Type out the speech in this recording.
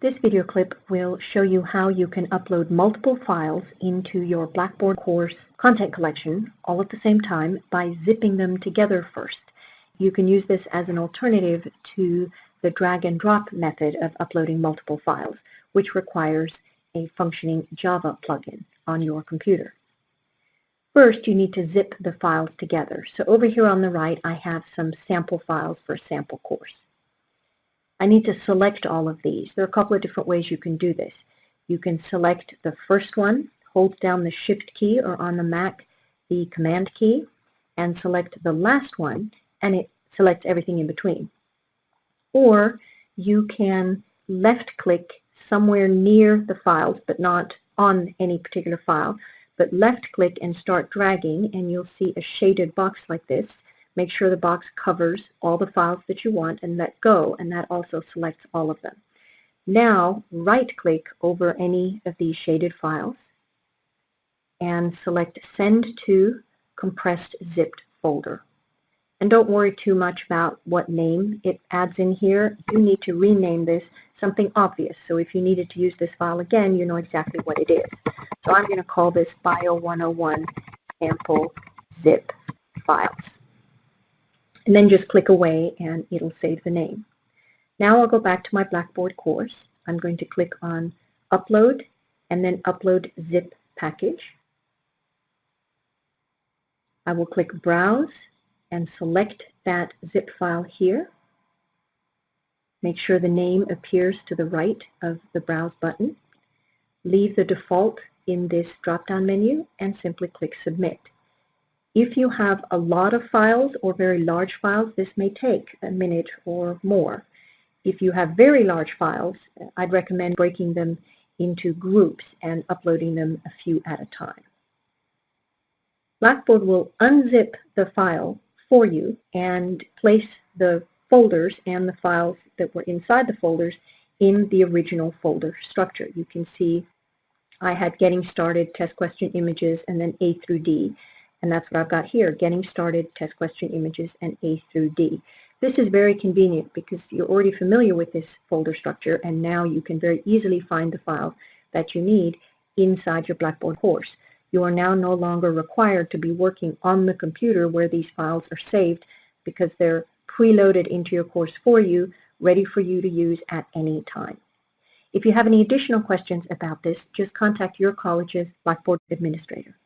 This video clip will show you how you can upload multiple files into your Blackboard course content collection all at the same time by zipping them together first. You can use this as an alternative to the drag and drop method of uploading multiple files, which requires a functioning Java plugin on your computer. First, you need to zip the files together. So over here on the right, I have some sample files for a sample course. I need to select all of these. There are a couple of different ways you can do this. You can select the first one, hold down the Shift key or on the Mac the Command key, and select the last one, and it selects everything in between. Or you can left-click somewhere near the files, but not on any particular file, but left-click and start dragging, and you'll see a shaded box like this. Make sure the box covers all the files that you want and let go, and that also selects all of them. Now, right-click over any of these shaded files and select Send to Compressed Zipped Folder. And don't worry too much about what name it adds in here. You need to rename this something obvious. So if you needed to use this file again, you know exactly what it is. So I'm going to call this Bio 101 sample zip files and then just click away and it'll save the name. Now I'll go back to my Blackboard course. I'm going to click on Upload and then Upload Zip Package. I will click Browse and select that zip file here. Make sure the name appears to the right of the Browse button. Leave the default in this drop-down menu and simply click Submit. If you have a lot of files or very large files, this may take a minute or more. If you have very large files, I'd recommend breaking them into groups and uploading them a few at a time. Blackboard will unzip the file for you and place the folders and the files that were inside the folders in the original folder structure. You can see I had getting started, test question images, and then A through D. And that's what I've got here, getting started, test question images, and A through D. This is very convenient because you're already familiar with this folder structure and now you can very easily find the files that you need inside your Blackboard course. You are now no longer required to be working on the computer where these files are saved because they're preloaded into your course for you, ready for you to use at any time. If you have any additional questions about this, just contact your college's Blackboard administrator.